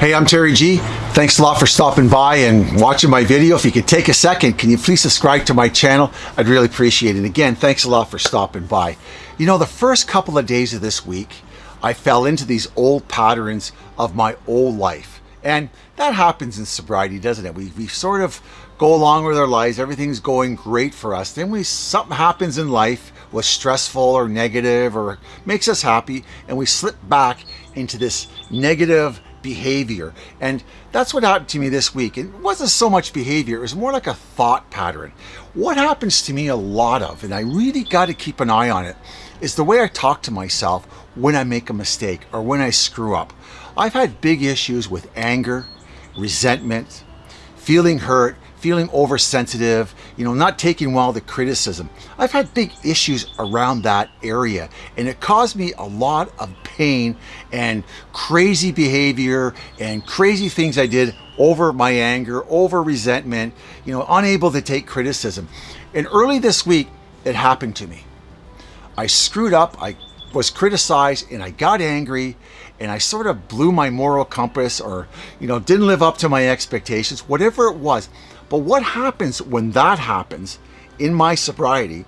Hey, I'm Terry G. Thanks a lot for stopping by and watching my video. If you could take a second, can you please subscribe to my channel? I'd really appreciate it. Again, thanks a lot for stopping by. You know, the first couple of days of this week, I fell into these old patterns of my old life. And that happens in sobriety, doesn't it? We, we sort of go along with our lives, everything's going great for us. Then we something happens in life was stressful or negative or makes us happy, and we slip back into this negative behavior. And that's what happened to me this week. It wasn't so much behavior, it was more like a thought pattern. What happens to me a lot of, and I really got to keep an eye on it, is the way I talk to myself when I make a mistake or when I screw up. I've had big issues with anger, resentment, feeling hurt, feeling oversensitive, you know, not taking well the criticism. I've had big issues around that area and it caused me a lot of pain and crazy behavior and crazy things I did over my anger, over resentment, you know, unable to take criticism. And early this week, it happened to me. I screwed up, I was criticized and I got angry and I sort of blew my moral compass or, you know, didn't live up to my expectations, whatever it was. But what happens when that happens in my sobriety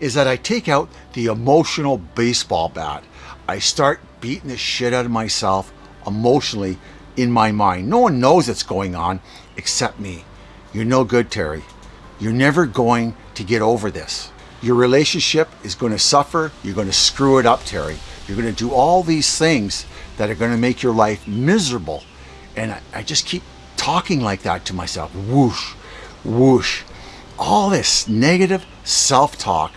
is that I take out the emotional baseball bat. I start beating the shit out of myself emotionally in my mind. No one knows what's going on except me. You're no good, Terry. You're never going to get over this. Your relationship is going to suffer. You're going to screw it up, Terry. You're going to do all these things that are going to make your life miserable. And I, I just keep talking like that to myself. Whoosh, whoosh, all this negative self-talk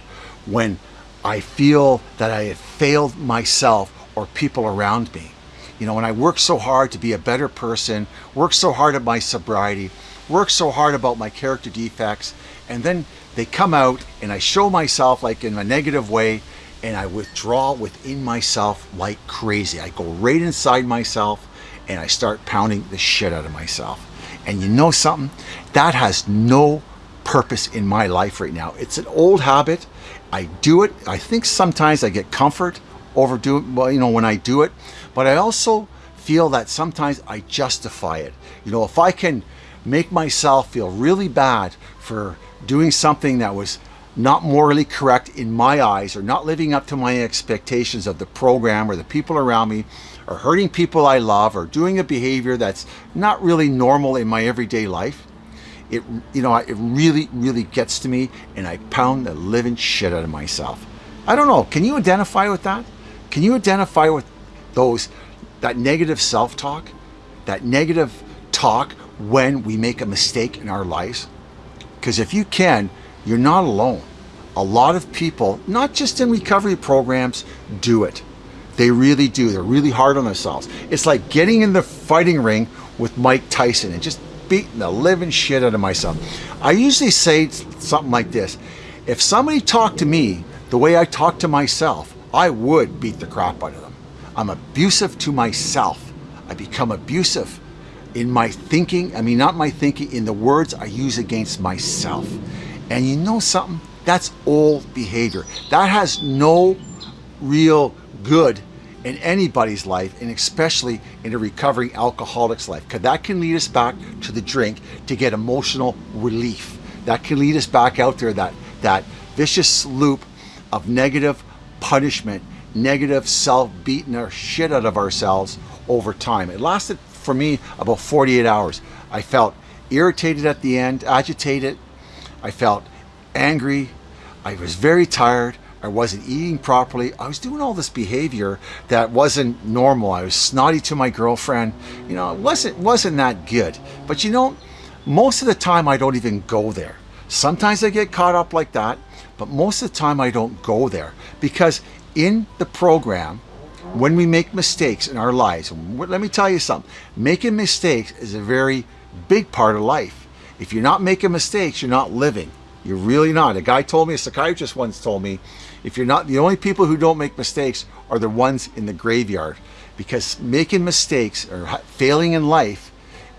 when I feel that I have failed myself or people around me. You know, when I work so hard to be a better person, work so hard at my sobriety, work so hard about my character defects, and then they come out and I show myself like in a negative way and I withdraw within myself like crazy. I go right inside myself and I start pounding the shit out of myself. And you know something? That has no purpose in my life right now. It's an old habit. I do it. I think sometimes I get comfort over doing, well, you know, when I do it, but I also feel that sometimes I justify it. You know, if I can make myself feel really bad for doing something that was not morally correct in my eyes or not living up to my expectations of the program or the people around me or hurting people I love or doing a behavior that's not really normal in my everyday life, it, you know, it really, really gets to me and I pound the living shit out of myself. I don't know. Can you identify with that? Can you identify with those, that negative self-talk, that negative talk when we make a mistake in our lives? Because if you can, you're not alone. A lot of people, not just in recovery programs, do it. They really do. They're really hard on themselves. It's like getting in the fighting ring with Mike Tyson and just beating the living shit out of myself. I usually say something like this. If somebody talked to me the way I talk to myself, I would beat the crap out of them. I'm abusive to myself. I become abusive in my thinking. I mean, not my thinking, in the words I use against myself. And you know something? That's old behavior. That has no real good in anybody's life and especially in a recovering alcoholic's life because that can lead us back to the drink to get emotional relief. That can lead us back out there that that vicious loop of negative punishment negative self beating our shit out of ourselves over time. It lasted for me about 48 hours. I felt irritated at the end agitated. I felt angry. I was very tired I wasn't eating properly. I was doing all this behavior that wasn't normal. I was snotty to my girlfriend. You know, it wasn't, wasn't that good. But you know, most of the time I don't even go there. Sometimes I get caught up like that, but most of the time I don't go there because in the program, when we make mistakes in our lives, let me tell you something, making mistakes is a very big part of life. If you're not making mistakes, you're not living. You're really not. A guy told me, a psychiatrist once told me, if you're not, the only people who don't make mistakes are the ones in the graveyard. Because making mistakes or failing in life,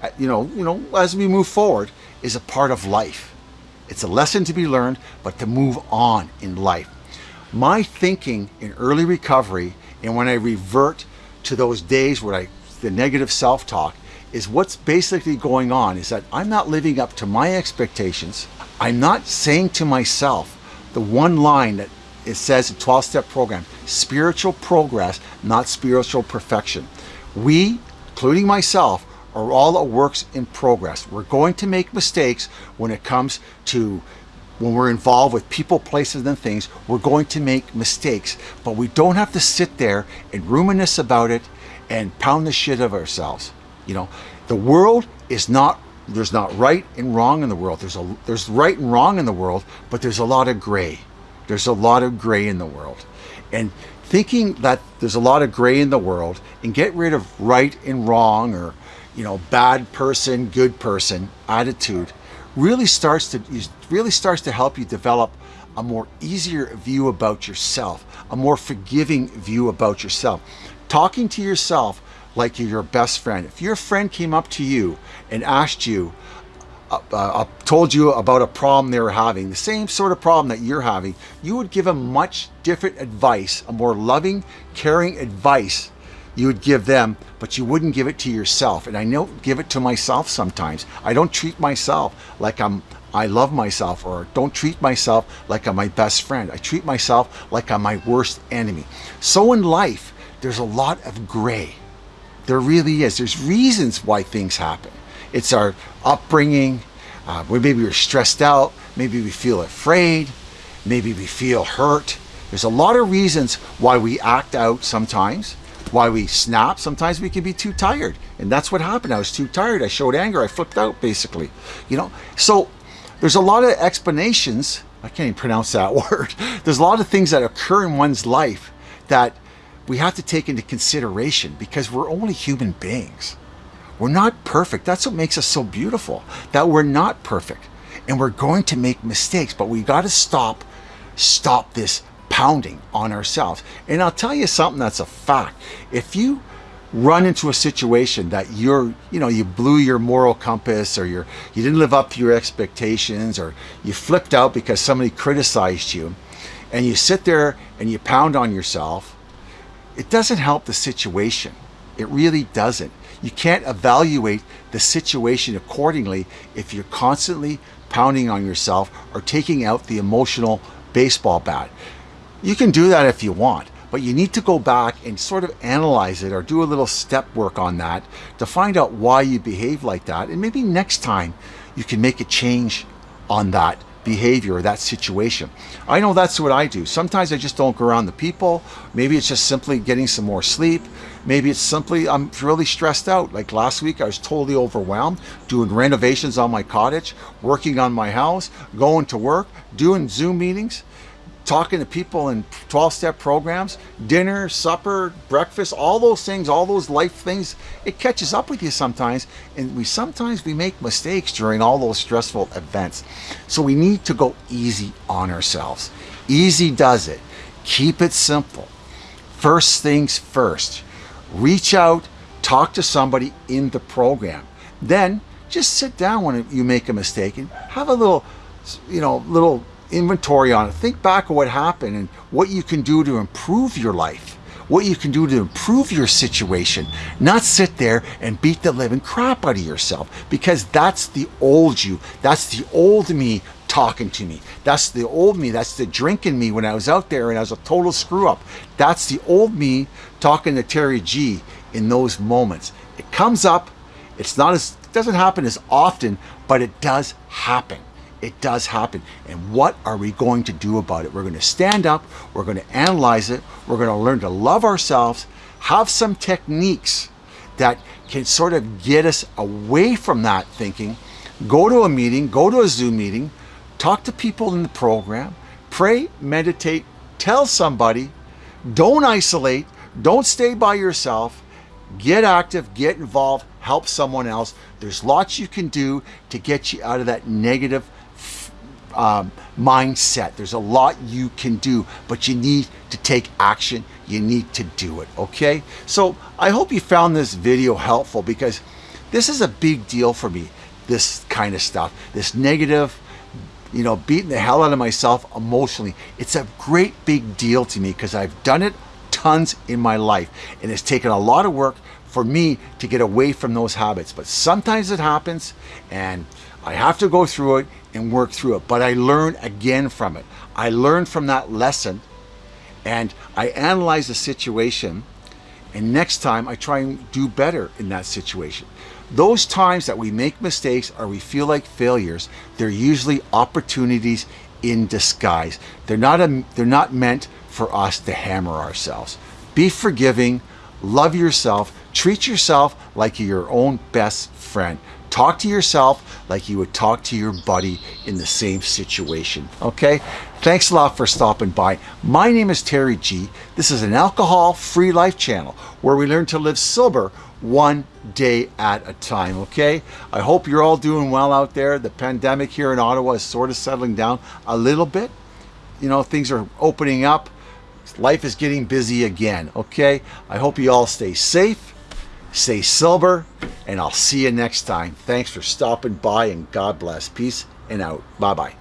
uh, you know, you know, as we move forward, is a part of life. It's a lesson to be learned, but to move on in life. My thinking in early recovery and when I revert to those days where I, the negative self-talk, is what's basically going on is that I'm not living up to my expectations. I'm not saying to myself the one line that it says a 12 step program, spiritual progress, not spiritual perfection. We, including myself, are all a works in progress. We're going to make mistakes when it comes to when we're involved with people, places, and things, we're going to make mistakes, but we don't have to sit there and ruminate about it and pound the shit of ourselves. You know, the world is not there's not right and wrong in the world. There's a there's right and wrong in the world, but there's a lot of gray. There's a lot of gray in the world. And thinking that there's a lot of gray in the world and get rid of right and wrong or you know bad person, good person attitude really starts to really starts to help you develop a more easier view about yourself, a more forgiving view about yourself. Talking to yourself like you're your best friend. If your friend came up to you and asked you, uh, uh, told you about a problem they were having, the same sort of problem that you're having, you would give them much different advice, a more loving, caring advice you would give them, but you wouldn't give it to yourself. And I know give it to myself sometimes. I don't treat myself like I'm I love myself or don't treat myself like I'm my best friend. I treat myself like I'm my worst enemy. So in life, there's a lot of gray. There really is. There's reasons why things happen. It's our upbringing. Uh, maybe we're stressed out. Maybe we feel afraid. Maybe we feel hurt. There's a lot of reasons why we act out sometimes why we snap. Sometimes we can be too tired. And that's what happened. I was too tired. I showed anger. I flipped out basically. You know, so there's a lot of explanations. I can't even pronounce that word. There's a lot of things that occur in one's life that we have to take into consideration because we're only human beings. We're not perfect. That's what makes us so beautiful, that we're not perfect. And we're going to make mistakes, but we got to stop, stop this pounding on ourselves. And I'll tell you something that's a fact. If you run into a situation that you're, you know, you blew your moral compass or you're, you didn't live up to your expectations or you flipped out because somebody criticized you and you sit there and you pound on yourself, it doesn't help the situation. It really doesn't. You can't evaluate the situation accordingly if you're constantly pounding on yourself or taking out the emotional baseball bat. You can do that if you want, but you need to go back and sort of analyze it or do a little step work on that to find out why you behave like that. And maybe next time you can make a change on that behavior or that situation. I know that's what I do. Sometimes I just don't go around the people. Maybe it's just simply getting some more sleep. Maybe it's simply I'm really stressed out. Like last week, I was totally overwhelmed doing renovations on my cottage, working on my house, going to work, doing Zoom meetings talking to people in 12 step programs, dinner, supper, breakfast, all those things, all those life things, it catches up with you sometimes. And we sometimes we make mistakes during all those stressful events. So we need to go easy on ourselves. Easy does it. Keep it simple. First things first. Reach out, talk to somebody in the program. Then just sit down when you make a mistake and have a little, you know, little inventory on it. Think back of what happened and what you can do to improve your life, what you can do to improve your situation, not sit there and beat the living crap out of yourself because that's the old you. That's the old me talking to me. That's the old me. That's the drinking me when I was out there and I was a total screw up. That's the old me talking to Terry G in those moments. It comes up. It's not as, it doesn't happen as often, but it does happen it does happen. And what are we going to do about it? We're going to stand up, we're going to analyze it, we're going to learn to love ourselves, have some techniques that can sort of get us away from that thinking. Go to a meeting, go to a Zoom meeting, talk to people in the program, pray, meditate, tell somebody, don't isolate, don't stay by yourself, get active, get involved, help someone else. There's lots you can do to get you out of that negative um, mindset. There's a lot you can do, but you need to take action. You need to do it, okay? So I hope you found this video helpful because this is a big deal for me, this kind of stuff, this negative, you know, beating the hell out of myself emotionally. It's a great big deal to me because I've done it tons in my life and it's taken a lot of work for me to get away from those habits. But sometimes it happens and I have to go through it and work through it. But I learn again from it. I learn from that lesson and I analyze the situation and next time I try and do better in that situation. Those times that we make mistakes or we feel like failures, they're usually opportunities in disguise. They're not, a, they're not meant for us to hammer ourselves. Be forgiving, love yourself, treat yourself like your own best friend. Talk to yourself like you would talk to your buddy in the same situation. Okay? Thanks a lot for stopping by. My name is Terry G. This is an alcohol free life channel where we learn to live sober one day at a time. Okay? I hope you're all doing well out there. The pandemic here in Ottawa is sort of settling down a little bit. You know, things are opening up. Life is getting busy again. Okay? I hope you all stay safe Stay sober, and I'll see you next time. Thanks for stopping by, and God bless. Peace and out. Bye bye.